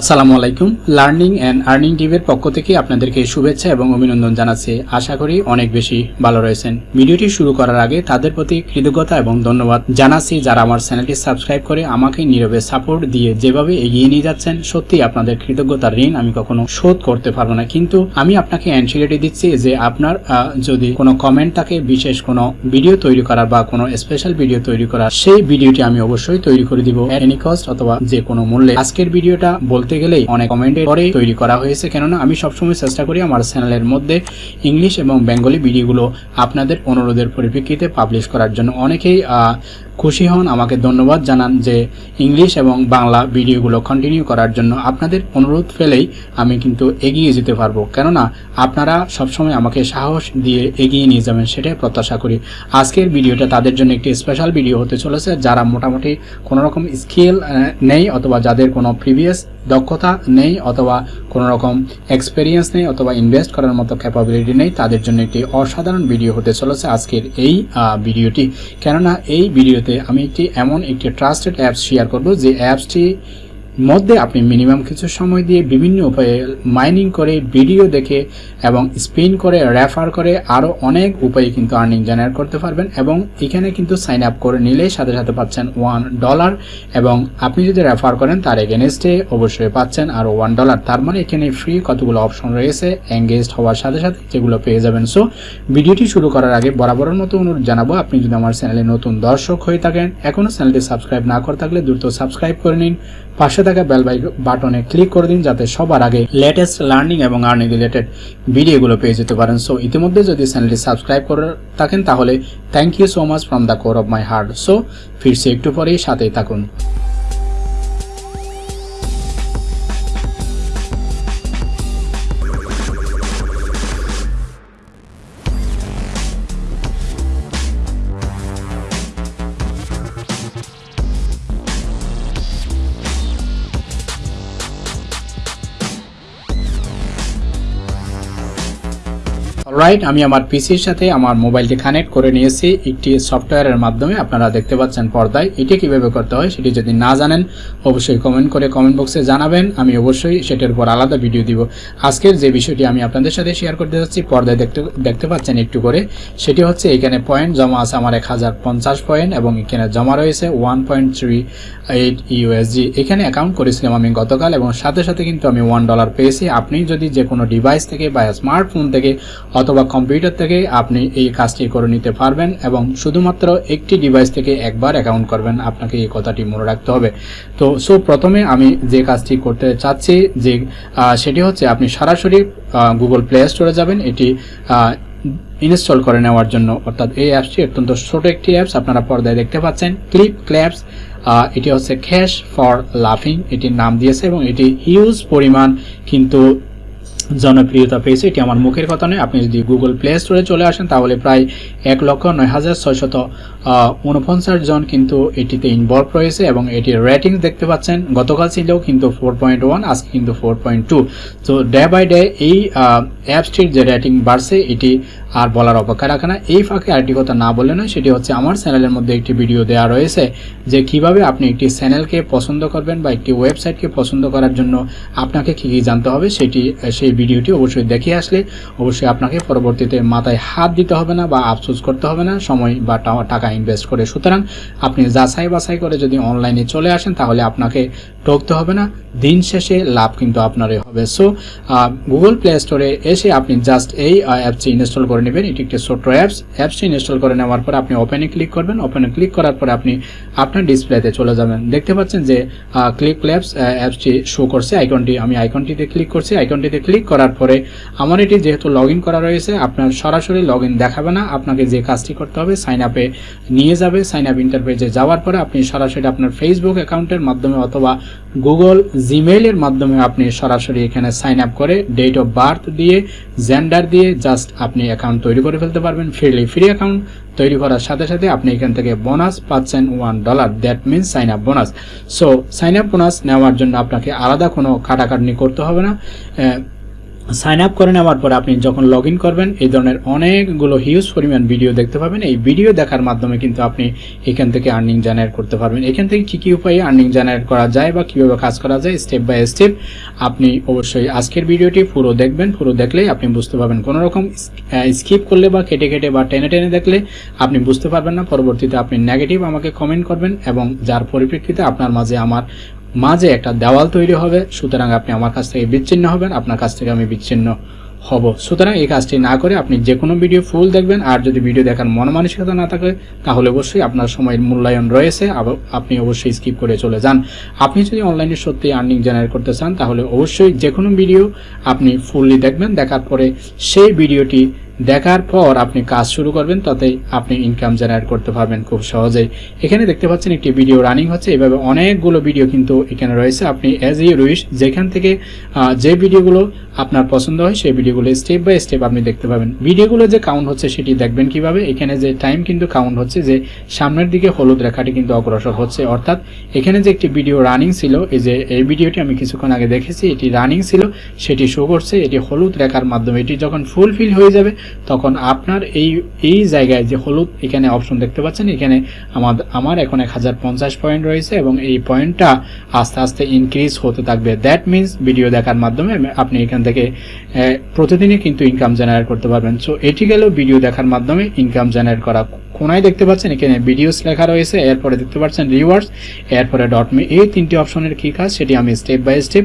আসসালামু আলাইকুম। Learning and earning টিভের পক্ষ থেকে আপনাদেরকে শুভেচ্ছা এবং অভিনন্দন জানাচ্ছি। আশা করি অনেক বেশি ভালো রয়েছেন। ভিডিওটি শুরু করার আগে তাদের প্রতি কৃতজ্ঞতা এবং ধন্যবাদ জানাচ্ছি যারা আমার চ্যানেলটি সাবস্ক্রাইব করে আমাকে নীরবে সাপোর্ট দিয়ে যেভাবে এগিয়ে নিয়ে যাচ্ছেন, সত্যি আপনাদের কৃতজ্ঞতার ঋণ আমি কখনো শোধ করতে পারব না। কিন্তু আমি আপনাকে অ্যান্সিলিটি দিচ্ছি যে আপনার যদি কোনো কমেন্ট থাকে, বিশেষ কোনো ভিডিও তৈরি করার বা কোনো স্পেশাল ভিডিও তৈরি করার, সেই ভিডিওটি আমি অবশ্যই তৈরি করে দিব। এনি কস্ট অথবা যে কোনো মূল্যে। আজকের ভিডিওটা বলতে গেলেই অনেক কমেন্টের পরে তৈরি করা হয়েছে। কেননা আমি সবসময় চেষ্টা করি আমার চ্যানেলের মধ্যে ইংলিশ এবং বেঙ্গলি ভিডিওগুলো আপনাদের অনুরোধের পরিপ্রেক্ষিতে পাবলিশ করার জন্য। অনেকেই খুশি হন। আমাকে ধন্যবাদ জানান যে ইংলিশ এবং বাংলা ভিডিওগুলো কন্টিনিউ করার জন্য আপনাদের অনুরোধ ফেলেই আমি কিন্তু এগিয়ে যেতে পারব। কেননা আপনারা সবসময় আমাকে সাহস দিয়ে এগিয়ে নিয়ে যাবেন সেটাই প্রত্যাশা করি। আজকের ভিডিওটা তাদের জন্য একটি স্পেশাল ভিডিও হতে চলেছে, যারা মোটামুটি কোনো রকম স্কিল নেই অথবা যাদের কোনো প্রিভিয়াস দক্ষতা নেই অথবা কোনো রকম এক্সপেরিয়েন্স নেই অথবা ইনভেস্ট করার মতো ক্যাপাবিলিটি নেই, তাদের জন্য একটি অসাধারণ ভিডিও হতে চলেছে আজকের এই ভিডিওটি কেননা এই ভিডিওতে আমি একটি এমন একটি ট্রাস্টেড অ্যাপস শেয়ার করব যে অ্যাপসটি মধ্যে আপনি মিনিমাম কিছু সময় দিয়ে বিভিন্ন উপায়ে মাইনিং করে ভিডিও দেখে এবং স্পিন করে রেফার করে আরও অনেক উপায়ে কিন্তু আর্নিং জেনারেট করতে পারবেন এবং এখানে কিন্তু সাইন আপ করে নিলে সাথে সাথে পাচ্ছেন ওয়ান ডলার এবং আপনি যদি রেফার করেন তার এগেনস্টে অবশ্যই পাচ্ছেন আরও ওয়ান ডলার তার মানে এখানে ফ্রি কতগুলো অপশন রয়েছে এঙ্গেজড হওয়ার সাথে সাথে যেগুলো পেয়ে যাবেন। সো ভিডিওটি শুরু করার আগে বরাবরের মতো অনুরোধ জানাব, আপনি যদি আমার চ্যানেলে নতুন দর্শক হয়ে থাকেন এখনও চ্যানেলটি সাবস্ক্রাইব না করে থাকলে দ্রুত সাবস্ক্রাইব করে নিন। পাশে থাকা বেল বাটনে ক্লিক করে দিন যাতে সবার আগে লেটেস্ট লার্নিং এবং আর্নিং রিলেটেড ভিডিওগুলো পেয়ে যেতে পারেন। সো ইতিমধ্যে যদি চ্যানেলটি সাবস্ক্রাইব করে থাকেন, তাহলে thank you so much from the core of my heart so ফিরছি একটু পরেই, সাথেই থাকুন। রাইট আমি আমার পিসির সাথে আমার মোবাইলটি কানেক্ট করে নিয়েছি একটি সফটওয়্যারের মাধ্যমে। আপনারা দেখতে পাচ্ছেন পর্দায় এটি কীভাবে করতে হয় সেটি যদি না জানেন, অবশ্যই কমেন্ট করে কমেন্ট বক্সে জানাবেন। আমি অবশ্যই সেটার উপর আলাদা ভিডিও দিব। আজকের যে বিষয়টি আমি আপনাদের সাথে শেয়ার করতে যাচ্ছি, পর্দায় দেখতে দেখতে পাচ্ছেন একটু করে, সেটি হচ্ছে এখানে পয়েন্ট জমা আছে আমার এক হাজার পঞ্চাশ পয়েন্ট এবং এখানে জমা রয়েছে one point three eight USD এখানে অ্যাকাউন্ট করেছিলাম আমি গতকাল এবং সাথে সাথে কিন্তু আমি ওয়ান ডলার পেয়েছি। আপনি যদি যে কোনো ডিভাইস থেকে বা স্মার্টফোন থেকে অথবা কম্পিউটার থেকে আপনি এই কাজটি করে নিতে পারবেন এবং শুধুমাত্র একটি ডিভাইস থেকে একবার অ্যাকাউন্ট করবেন। আপনাকে এই কথাটি মনে রাখতে হবে। তো সো প্রথমে আমি যে কাজটি করতে চাচ্ছি যে সেটি হচ্ছে আপনি সরাসরি গুগল প্লে স্টোরে যাবেন। এটি ইনস্টল করে নেওয়ার জন্য। অর্থাৎ এই অ্যাপসটি অত্যন্ত ছোট একটি অ্যাপস আপনারা পর্দায় দেখতে পাচ্ছেন ক্লিপ ক্ল্যাপস এটি হচ্ছে ক্যাশ ফর লাফিং এটির নাম দিয়েছে এবং এটি হিউজ পরিমাণ কিন্তু জনপ্রিয়তা পেয়েছে এটি আমার মুখের কথা নয়। আপনি যদি গুগল প্লে স্টোরে চলে আসেন, তাহলে প্রায় এক লক্ষ নয় হাজার ছয়শত উনপঞ্চাশ জন কিন্তু এটিতে ইনভলভ রয়েছে এবং এটির রেটিং দেখতে পাচ্ছেন। গতকাল ছিল কিন্তু ফোর পয়েন্ট ওয়ান আজকে কিন্তু ফোর পয়েন্ট টু তো ডে বাই ডে এই অ্যাপসটির যে রেটিং বাড়ছে, এটি আর বলার অপেক্ষা রাখে না। এই ফাঁকে আরেকটি কথা না বলে নয়, সেটি হচ্ছে আমার চ্যানেলের মধ্যে একটি ভিডিও দেওয়া রয়েছে যে কীভাবে আপনি একটি চ্যানেলকে পছন্দ করবেন বা একটি ওয়েবসাইটকে পছন্দ করার জন্য আপনাকে কী কী জানতে হবে, সেটি, সেই ভিডিওটি অবশ্যই দেখে আসলে। অবশ্যই আপনাকে পরবর্তীতে মাথায় হাত দিতে হবে না বা আফসোস করতে হবে না, সময় বা টাকা ইনভেস্ট করে। সুতরাং আপনি যাচাই বাছাই করে যদি অনলাইনে চলে আসেন, তাহলে আপনাকে ঠকতে হবে না। দিন শেষে লাভ কিন্তু আপনারই হবে। সো গুগল প্লে স্টোরে এসে আপনি জাস্ট এই অ্যাপসটি ইনস্টল করে নেবেন। এটি একটি ছোট্ট অ্যাপস অ্যাপসটি ইনস্টল করে নেওয়ার পর আপনি ওপেনে ক্লিক করবেন। ওপেনে ক্লিক করার পর আপনি আপনার ডিসপ্লেতে চলে যাবেন। দেখতে পাচ্ছেন যে ক্লিক ল্যাপস অ্যাপসটি শো করছে। আইকনটি আমি আইকনটিতে ক্লিক করছি। আইকনটিতে ক্লিক করার পরে আমার এটি যেহেতু লগ করা রয়েছে, আপনার সরাসরি লগ দেখাবে না। আপনাকে যে কাজটি করতে হবে সাইন আপে নিয়ে যাবে। সাইন আপ ইন্টারপেজে যাওয়ার পরে আপনি সরাসরি আপনার ফেসবুক অ্যাকাউন্টের মাধ্যমে অথবা গুগল জিমেইলের মাধ্যমে আপনি সরাসরি এখানে সাইন আপ করে ডেট অফ বার্থ দিয়ে জেন্ডার দিয়ে জাস্ট আপনি অ্যাকাউন্ট তৈরি করে ফেলতে পারবেন। ফ্রিলি ফ্রি অ্যাকাউন্ট তৈরি করার সাথে সাথে আপনি এখান থেকে বোনাস পাচ্ছেন one dollar that means sign up bonus so sign up bonus নেওয়ার জন্য আপনাকে আলাদা কোনো কাটাকাটনি করতে হবে না। সাইন আপ করে নেওয়ার পর আপনি যখন লগ ইন করবেন, এই ধরনের অনেকগুলো হিউজ পরিমাণ ভিডিও দেখতে পাবেন। এই ভিডিও দেখার মাধ্যমে কিন্তু আপনি এখান থেকে আর্নিং জেনারেট করতে পারবেন। এখান থেকে কী কী উপায়ে আর্নিং জেনারেট করা যায় বা কীভাবে কাজ করা যায় স্টেপ বাই স্টেপ আপনি অবশ্যই আজকের ভিডিওটি পুরো দেখবেন। পুরো দেখলেই আপনি বুঝতে পারবেন। কোনো রকম স্কিপ করলে বা কেটে কেটে বা টেনে টেনে দেখলে আপনি বুঝতে পারবেন না। পরবর্তীতে আপনি নেগেটিভ আমাকে কমেন্ট করবেন এবং যার পরিপ্রেক্ষিতে আপনার মাঝে আমার মাঝে একটা দেওয়াল তৈরি হবে, সুতরাং আপনি আমার কাছ থেকে বিচ্ছিন্ন হবেন, আপনার কাছ থেকে আমি বিচ্ছিন্ন হব। সুতরাং এই কাজটি না করে আপনি যে কোনো ভিডিও ফুল দেখবেন, আর যদি ভিডিও দেখার মন মানসিকতা না থাকে, তাহলে অবশ্যই আপনার সময়ের মূল্যায়ন রয়েছে আপনি অবশ্যই স্কিপ করে চলে যান। আপনি যদি অনলাইনে সত্যি আর্নিং জেনারেট করতে চান, তাহলে অবশ্যই যে কোনো ভিডিও আপনি ফুললি দেখবেন, দেখার পরে সেই ভিডিওটি দেখার পর আপনি কাজ শুরু করবেন, তাতে আপনি ইনকাম জেনারেট করতে পারবেন খুব সহজেই। এখানে দেখতে পাচ্ছেন একটি ভিডিও রানিং হচ্ছে, এভাবে অনেকগুলো ভিডিও কিন্তু এখানে রয়েছে। আপনি অ্যাজ ইউ উইশ যেখান থেকে যে ভিডিওগুলো আপনার পছন্দ হয়, সেই ভিডিওগুলো স্টেপ বাই স্টেপ আপনি দেখতে পাবেন। ভিডিওগুলো যে কাউন্ট হচ্ছে, সেটি দেখবেন কীভাবে? এখানে যে টাইম কিন্তু কাউন্ট হচ্ছে, যে সামনের দিকে হলুদ রেখাটি কিন্তু অগ্রসর হচ্ছে। অর্থাৎ, এখানে যে একটি ভিডিও রানিং ছিল, এই যে, এই ভিডিওটি আমি কিছুক্ষণ আগে দেখেছি, এটি রানিং ছিল, সেটি শো করছে, এটি হলুদ রেখার মাধ্যমে। এটি যখন ফুলফিল হয়ে যাবে তখন আপনার এই এই জায়গায় যে হলুদ, এখানে অপশন দেখতে পাচ্ছেন, এখানে আমাদের আমার এখন এক হাজার পঞ্চাশ পয়েন্ট রয়েছে এবং এই পয়েন্টটা আস্তে আস্তে ইনক্রিজ হতে থাকবে। দ্যাট মিন্স ভিডিও দেখার মাধ্যমে আপনি এখান থেকে প্রতিদিনই কিন্তু ইনকাম জেনারেট করতে পারবেন। সো এটি গেল ভিডিও দেখার মাধ্যমে ইনকাম জেনারেট করা। কোনায় দেখতে পাচ্ছেন, এখানে ভিডিওস লেখা রয়েছে, এরপরে দেখতে পাচ্ছেন রিওয়ার্ডস এরপরে ডট মি এই তিনটি অপশনের কী কাজ, সেটি আমি স্টেপ বাই স্টেপ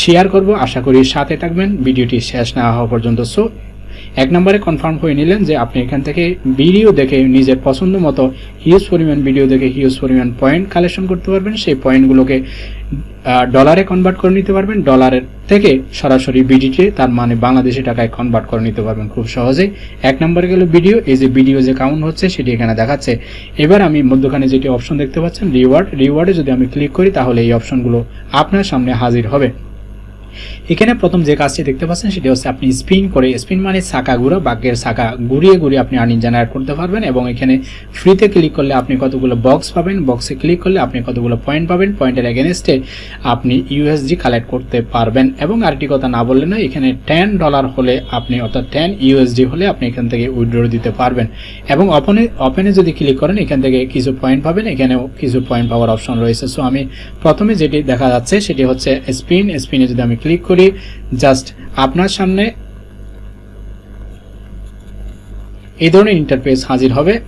শেয়ার করব। আশা করি সাথে থাকবেন ভিডিওটি শেষ না হওয়া পর্যন্ত। সো এক নম্বরে কনফার্ম হয়ে নিলেন যে আপনি এখান থেকে ভিডিও দেখে নিজের পছন্দ মতো হিউজ পরিমাণ ভিডিও দেখে হিউজ পরিমাণ পয়েন্ট কালেকশন করতে পারবেন। সেই পয়েন্টগুলোকে ডলারে কনভার্ট করে নিতে পারবেন। ডলারের থেকে সরাসরি বিডিটি তার মানে বাংলাদেশি টাকায় কনভার্ট করে নিতে পারবেন খুব সহজেই এক নম্বরে গেল ভিডিও এই যে ভিডিও যে কাউন্ট হচ্ছে সেটি এখানে দেখাচ্ছে। এবার আমি মধ্যখানে যেটি অপশন দেখতে পাচ্ছেন রিওয়ার্ড রিওয়ার্ডে যদি আমি ক্লিক করি তাহলে এই অপশনগুলো আপনার সামনে হাজির হবে। এখানে প্রথম যে কাজটি দেখতে পাচ্ছেন, সেটি হচ্ছে আপনি স্পিন করে স্পিন মানে চাকা ঘুরা বাক্যের চাকা ঘুরিয়ে ঘুরিয়ে আপনি আর্নিং জেনারেট করতে পারবেন এবং এখানে ফ্রিতে ক্লিক করলে আপনি কতগুলো বক্স পাবেন। বক্সে ক্লিক করলে আপনি কতগুলো পয়েন্ট পাবেন। পয়েন্টের এগেনস্টে আপনি ইউএসডি কালেক্ট করতে পারবেন এবং আরেকটি কথা না বললে না এখানে টেন ডলার হলে আপনি, অর্থাৎ টেন ইউএসডি হলে আপনি এখান থেকে উইড্রো দিতে পারবেন এবং ওপেনে ওপেনে যদি ক্লিক করেন, এখান থেকে কিছু পয়েন্ট পাবেন। এখানেও কিছু পয়েন্ট পাওয়ার অপশন রয়েছে। সো আমি প্রথমে যেটি দেখা যাচ্ছে, সেটি হচ্ছে স্পিন স্পিনে যদি আমি ক্লিক করি, জাস্ট আপনার সামনে এই ধরনের ইন্টারফেস হাজির হবে।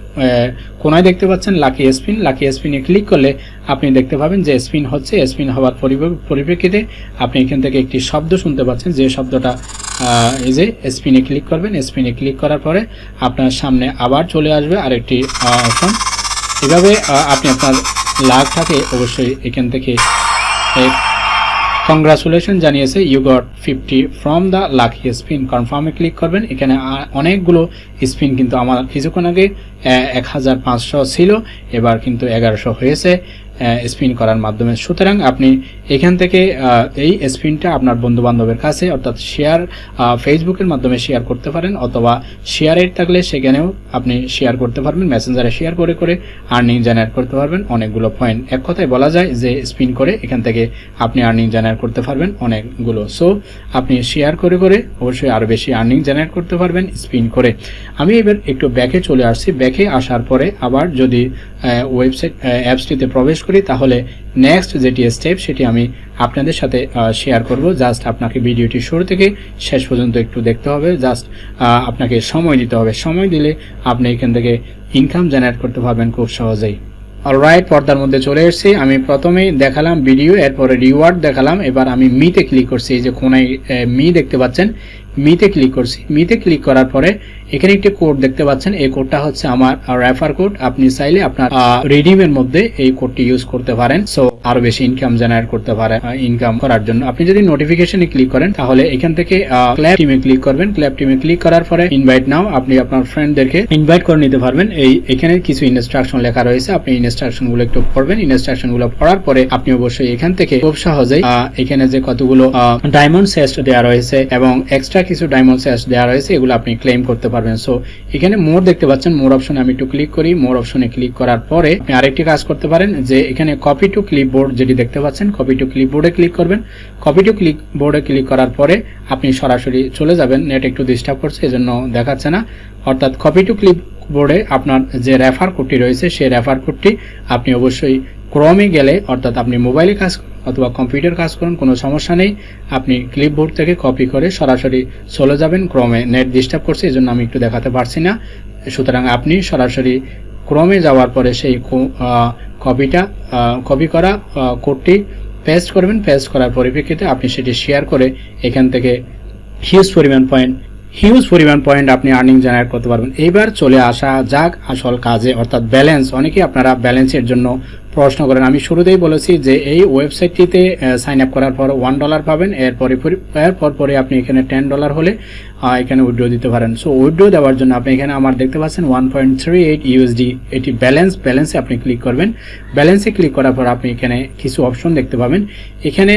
কোনায় দেখতে পাচ্ছেন লাকি স্পিন লাকি স্পিনে ক্লিক করলে আপনি দেখতে পাবেন যে স্পিন হচ্ছে। স্পিন হওয়ার পরিপ্রে- পরিপ্রেক্ষিতে আপনি এখান থেকে একটি শব্দ শুনতে পাচ্ছেন। যে শব্দটা এই যে স্পিনে ক্লিক করবেন স্পিনে ক্লিক করার পরে আপনার সামনে আবার চলে আসবে আরেকটি অপশন এভাবে আপনি আপনার অবশ্যই এখান থেকে কংগ্রাচুলেশন জানিয়েছে you got fifty from the lucky spin কনফার্মে ক্লিক করবেন। এখানে অনেকগুলো স্পিন কিন্তু আমার কিছুক্ষণ আগে এক হাজার পাঁচশো ছিল। এবার কিন্তু এগারোশো হয়েছে। স্পিন করার মাধ্যমে। সুতরাং আপনি এখান থেকে এই স্পিনটা আপনার বন্ধু বান্ধবের কাছে, অর্থাৎ শেয়ার ফেসবুকের মাধ্যমে শেয়ার করতে পারেন, অথবা শেয়ারের থাকলে সেখানেও আপনি শেয়ার করতে পারবেন মেসেঞ্জারে শেয়ার করে করে আর্নিং জেনারেট করতে পারবেন, অনেকগুলো পয়েন্ট এক কথায় বলা যায় যে স্পিন করে এখান থেকে আপনি আর্নিং জেনারেট করতে পারবেন অনেকগুলো। সো আপনি শেয়ার করে করে অবশ্যই আরও বেশি আর্নিং জেনারেট করতে পারবেন স্পিন করে। আমি এবার একটু ব্যাকে চলে আসছি। ব্যাকে আসার পরে আবার যদি ওয়েবসাইট অ্যাপসটিতে প্রবেশ করি, তাহলে নেক্সট যেটি স্টেপ সেটি আমি আপনাদের সাথে শেয়ার করব। জাস্ট আপনাকে ভিডিওটি শুরু থেকে শেষ পর্যন্ত একটু দেখতে হবে। জাস্ট আপনাকে সময় দিতে হবে। সময় দিলে আপনি এখান থেকে ইনকাম জেনারেট করতে পারবেন খুব সহজেই। অলরাইট পর্দার মধ্যে চলে এসেছি। আমি প্রথমেই দেখালাম ভিডিও এরপরে রিওয়ার্ড দেখালাম। এবার আমি মিতে ক্লিক করছি। এই যে কোনায় মি দেখতে পাচ্ছেন। মিতে ক্লিক করছি। মিতে ক্লিক করার পরে এখানে একটি কোড দেখতে পাচ্ছেন। এই কোডটা হচ্ছে আমার রেফার কোড আপনি চাইলে আপনার রিডিমের মধ্যে এই কোডটি ইউজ করতে পারেন। সো আরও বেশি ইনকাম জেনারেট করতে পারেন ইনকাম করার জন্য। আপনি যদি নোটিফিকেশনে ক্লিক করেন, তাহলে এখান থেকে ক্ল্যাপ টিমে ক্লিক করবেন। ক্ল্যাপ টিমে ক্লিক করার পরে ইনভাইট নাও আপনি আপনার ফ্রেন্ডদেরকে ইনভাইট করে নিতে পারবেন। এই, এখানে কিছু ইনস্ট্রাকশন লেখা রয়েছে। আপনি ইনস্ট্রাকশনগুলো একটু পড়বেন। ইনস্ট্রাকশনগুলো পড়ার পরে আপনি অবশ্যই এখান থেকে খুব সহজেই এখানে যে কতগুলো ডায়মন্ড সেস্ট দেওয়া রয়েছে এবং এক্সট্রা কিছু ডায়মন্ড স্যাশ দেওয়া রয়েছে, এগুলো আপনি ক্লেম করতে পারবেন। সো এখানে মোর দেখতে পাচ্ছেন মোর অপশনে আমি একটু ক্লিক করি। মোর অপশনে ক্লিক করার পরে আপনি আরেকটি কাজ করতে পারেন, যে এখানে কপি টু ক্লিপবোর্ড যেটি দেখতে পাচ্ছেন কপি টু ক্লিপবোর্ডে ক্লিক করবেন। কপি টু ক্লিক বোর্ডে ক্লিক করার পরে আপনি সরাসরি চলে যাবেন নেট একটু ডিস্টার্ব করছে, এজন্য দেখাচ্ছে না। অর্থাৎ কপি টু ক্লিপ বোর্ডে আপনার যে রেফার কোডটি রয়েছে, সেই রেফার কোডটি আপনি অবশ্যই ক্রমে গেলে, অর্থাৎ আপনি মোবাইলে কাজ অথবা কম্পিউটার কাজ করুন, কোনো সমস্যা নেই। আপনি ক্লিপবোর্ড থেকে কপি করে সরাসরি চলে যাবেন ক্রমে। নেট ডিস্টার্ব করছে এই জন্য আমি একটু দেখাতে পারছি না। সুতরাং আপনি সরাসরি ক্রমে যাওয়ার পরে সেই কপিটা কপি করা কোডটি পেস্ট করবেন। পেস্ট করার পরিপ্রেক্ষিতে আপনি সেটি শেয়ার করে এখান থেকে হিউজ পরিমাণ পয়েন্ট হিউজ পরিমাণ পয়েন্ট আপনি আর্নিং জেনারেট করতে পারবেন। এইবার চলে আসা যাক আসল কাজে। অর্থাৎ ব্যালেন্স অনেকেই আপনারা ব্যালেন্সের জন্য প্রশ্ন করেন। আমি শুরুতেই বলেছি যে এই ওয়েবসাইটটিতে সাইন আপ করার পর ওয়ান ডলার পাবেন। এরপরে এরপর পরে আপনি এখানে টেন ডলার হলে এখানে উইড্রো দিতে পারেন। সো উইড্রো দেওয়ার জন্য আপনি এখানে আমার দেখতে পাচ্ছেন one point three eight USD এটি ব্যালেন্স ব্যালেন্সে আপনি ক্লিক করবেন। ব্যালেন্সে ক্লিক করার পর আপনি এখানে কিছু অপশন দেখতে পাবেন। এখানে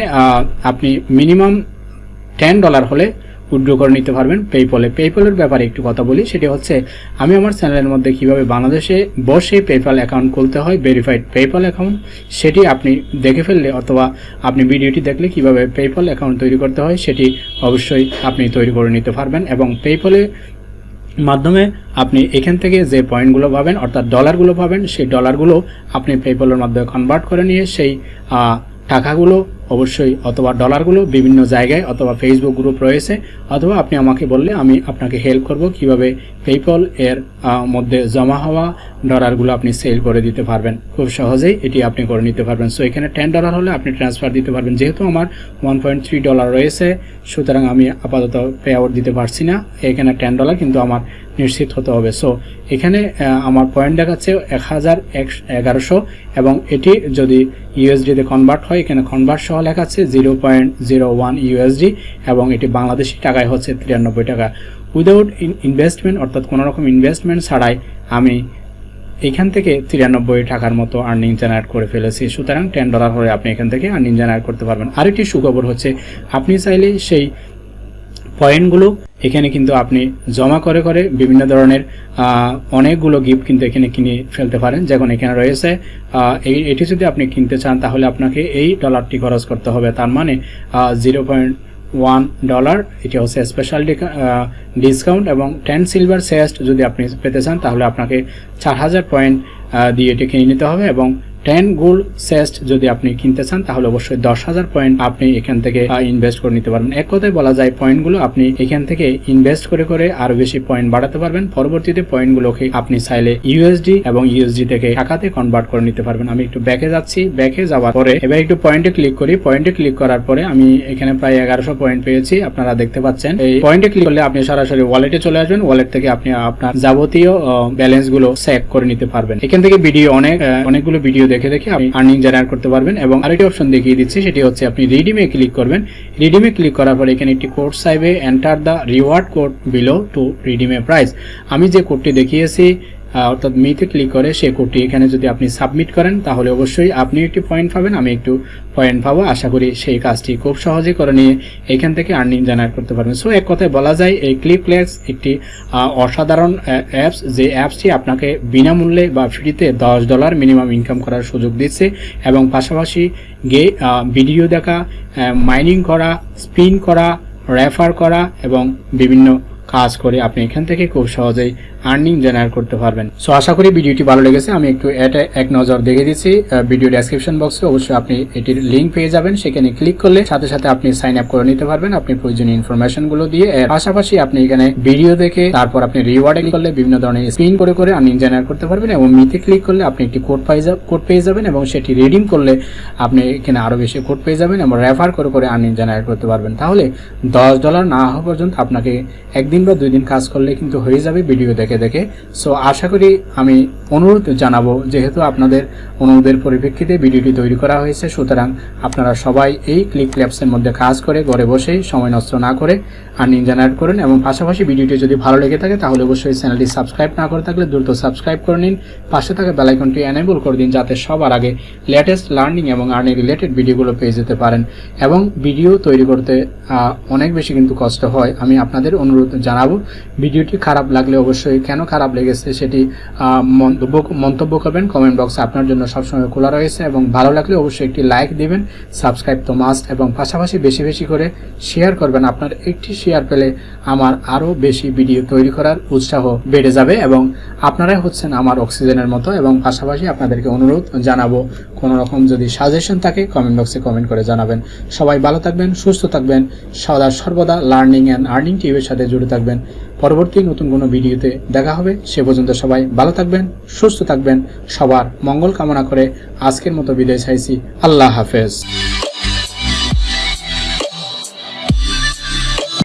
আপনি মিনিমাম টেন ডলার হলে উইড্রো করে নিতে পারবেন পেপলে পেপলের ব্যাপারে একটু কথা বলি, সেটি হচ্ছে আমি আমার চ্যানেলের মধ্যে কীভাবে বাংলাদেশে বসে পেপাল অ্যাকাউন্ট খুলতে হয় ভেরিফাইড পেপাল অ্যাকাউন্ট সেটি আপনি দেখে ফেললে অথবা আপনি ভিডিওটি দেখলে কীভাবে পেপাল অ্যাকাউন্ট তৈরি করতে হয়, সেটি অবশ্যই আপনি তৈরি করে নিতে পারবেন এবং পেপলে মাধ্যমে আপনি এখান থেকে যে পয়েন্টগুলো পাবেন, অর্থাৎ ডলারগুলো পাবেন, সেই ডলারগুলো আপনি পেপলের মাধ্যমে কনভার্ট করে নিয়ে সেই টাকাগুলো অবশ্যই অথবা ডলারগুলো বিভিন্ন জায়গায় অথবা ফেসবুক গ্রুপ রয়েছে, অথবা আপনি আমাকে বললে আমি আপনাকে হেল্প করব কীভাবে পেপল এর মধ্যে জমা হওয়া ডলারগুলো আপনি সেল করে দিতে পারবেন। খুব সহজেই এটি আপনি করে নিতে পারবেন। সো এখানে টেন ডলার হলে আপনি ট্রান্সফার দিতে পারবেন। যেহেতু আমার ওয়ান পয়েন্ট থ্রি ডলার রয়েছে, সুতরাং আমি আপাতত পে আউট দিতে পারছি না। এখানে টেন ডলার কিন্তু আমার নিশ্চিত হতে হবে। সো এখানে আমার পয়েন্ট দেখাচ্ছে এক হাজার এগারোশো এবং এটি যদি ইউএসডিতে কনভার্ট হয়, এখানে কনভার্ট সহ লেখা আছে zero point zero one USD এবং এটি বাংলাদেশি টাকায় হচ্ছে তিরানব্বই টাকা। উইদাউট ইনভেস্টমেন্ট অর্থাৎ কোনো রকম ইনভেস্টমেন্ট ছাড়াই আমি এখান থেকে তিরানব্বই টাকার মতো আর্নিং জেনারেট করে ফেলেছি। সুতরাং টেন ডলার হলে আপনি এখান থেকে আর্নিং জেনারেট করতে পারবেন। আরেকটি সুখবর হচ্ছে, আপনি চাইলে সেই পয়েন্টগুলো, এখানে কিন্তু আপনি জমা করে করে বিভিন্ন ধরনের অনেকগুলো গিফট কিন্তু এখানে কিনে ফেলতে পারেন। যেমন এখানে রয়েছে এই, এটি যদি আপনি কিনতে চান, তাহলে আপনাকে এই ডলারটি খরচ করতে হবে। তার মানে জিরো পয়েন্ট ওয়ান ডলার এটি হচ্ছে স্পেশাল ডিসকাউন্ট এবং টেন সিলভার সেস্ট যদি আপনি পেতে চান, তাহলে আপনাকে চার হাজার পয়েন্ট দিয়ে এটি কিনে নিতে হবে এবং টেন গোল্ড সেস্ট যদি আপনি কিনতে চান, তাহলে অবশ্যই দশ হাজার পয়েন্ট আপনি এখান থেকে ইনভেস্ট করে নিতে পারবেন। এক কথায় বলা যায় পয়েন্টগুলো আপনি এখান থেকে ইনভেস্ট করে করে আরও বেশি পয়েন্ট বাড়াতে পারবেন। পরবর্তীতে পয়েন্টগুলোকে আপনি চাইলে ইউএসডি এবং ইউএসডি থেকে টাকাতে কনভার্ট করে নিতে পারবেন। আমি একটু ব্যাকে যাচ্ছি। ব্যাকে যাওয়ার পরে, এবার একটু পয়েন্টে ক্লিক করি। পয়েন্টে ক্লিক করার পরে আমি এখানে প্রায় এগারোশো পয়েন্ট পেয়েছি। আপনারা দেখতে পাচ্ছেন, এই পয়েন্টে ক্লিক করলে আপনি সরাসরি ওয়ালেটে চলে আসবেন। ওয়ালেট থেকে আপনি আপনার যাবতীয় ব্যালেন্সগুলো সেভ করে নিতে পারবেন। এখান থেকে ভিডিও অনেক অনেকগুলো ভিডিও দেখে দেখে আপনি আর্নিং জেনারেট করতে পারবেন এবং আরেকটি অপশন দেখিয়ে দিচ্ছি, সেটি হচ্ছে আপনি রিডিমে ক্লিক করবেন। রিডিমে ক্লিক করার পর এখানে একটি code সাইবে enter the reward code below to রিডিমে prize আমি যে কোডটি দেখিয়েছি অর্থাৎ মিতে ক্লিক করে সে কোডটি এখানে যদি আপনি সাবমিট করেন, তাহলে অবশ্যই আপনি একটি পয়েন্ট পাবেন। আমি একটু পয়েন্ট পাবো। আশা করি সেই কাজটি খুব সহজে করে নিয়ে এখান থেকে আর্নিং জেনারেট করতে পারবেন। সো এক কথায় বলা যায়, এই ক্লিপলেক্স একটি অসাধারণ অ্যাপস যে অ্যাপসটি আপনাকে বিনামূল্যে বা ফ্রিতে দশ ডলার মিনিমাম ইনকাম করার সুযোগ দিচ্ছে এবং পাশাপাশি গে ভিডিও দেখা মাইনিং করা স্পিন করা রেফার করা এবং বিভিন্ন কাজ করে আপনি এখান থেকে খুব সহজেই আর্নিং জেনারেট করতে পারবেন। সো আশা করি ভিডিওটি ভালো লেগেছে। আমি একটু এটা এক নজর দেখে দিচ্ছি। ভিডিও ডেসক্রিপশন বক্সে অবশ্যই আপনি এটির লিঙ্ক পেয়ে যাবেন। সেখানে ক্লিক করলে সাথে সাথে আপনি সাইন আপ করে নিতে পারবেন আপনি প্রয়োজনীয় ইনফরমেশনগুলো দিয়ে। এর পাশাপাশি আপনি এখানে ভিডিও দেখে তারপর আপনি রিওয়ার্ডে করলে বিভিন্ন ধরনের স্পিন করে করে আর্নিং জেনারেট করতে পারবেন এবং মিতে ক্লিক করলে আপনি একটি কোড পাই কোড পেয়ে যাবেন এবং সেটি রিডিম করলে আপনি এখানে আরও বেশি কোড পেয়ে যাবেন এবং রেফার করে করে আর্নিং জেনারেট করতে পারবেন। তাহলে দশ ডলার না হওয়া পর্যন্ত আপনাকে একদিন বা দুই দিন কাজ করলে কিন্তু হয়ে যাবে ভিডিও দেখে। দেখে দেখে। সো আশা করি আমি অনুরোধ জানাব, যেহেতু আপনাদের অনুরোধের পরিপ্রেক্ষিতে ভিডিওটি তৈরি করা হয়েছে, সুতরাং আপনারা সবাই এই ক্লিক ল্যাবসের মধ্যে কাজ করে, ঘরে বসেই সময় নষ্ট না করে আর্নিং জেনারেট করুন এবং পাশাপাশি ভিডিওটি যদি ভালো লেগে থাকে, তাহলে অবশ্যই চ্যানেলটি সাবস্ক্রাইব না করে থাকলে দ্রুত সাবস্ক্রাইব করে নিন। পাশে থাকা বেলাইকনটি এনেবল করে দিন, যাতে সবার আগে লেটেস্ট লার্নিং এবং আর্নিং রিলেটেড ভিডিওগুলো পেয়ে যেতে পারেন। এবং ভিডিও তৈরি করতে অনেক বেশি কিন্তু কষ্ট হয়। আমি আপনাদের অনুরোধ জানাব, ভিডিওটি খারাপ লাগলে অবশ্যই কেন খারাপ লেগেছে সেটি মন্তব্য মন্তব্য করবেন কমেন্ট বক্সে আপনার জন্য সবসময় খোলা রয়েছে এবং ভালো লাগলে অবশ্যই একটি লাইক দিবেন সাবস্ক্রাইব তো মাস্ট এবং পাশাপাশি বেশি বেশি করে শেয়ার করবেন। আপনার একটি শেয়ার পেলে আমার আরও বেশি ভিডিও তৈরি করার উৎসাহ বেড়ে যাবে এবং আপনারাই হচ্ছেন আমার অক্সিজেনের মতো এবং পাশাপাশি আপনাদেরকে অনুরোধ জানাব, কোনো রকম যদি সাজেশন থাকে কমেন্ট বক্সে কমেন্ট করে জানাবেন। সবাই ভালো থাকবেন, সুস্থ থাকবেন, সদা সর্বদা লার্নিং অ্যান্ড আর্নিং টিভির সাথে জুড়ে থাকবেন। পরবর্তী নতুন কোনো ভিডিওতে দেখা হবে। সে পর্যন্ত সবাই ভালো থাকবেন, সুস্থ থাকবেন। সবার মঙ্গল কামনা করে আজকের মতো বিদায় চাইছি। আল্লাহ হাফেজ।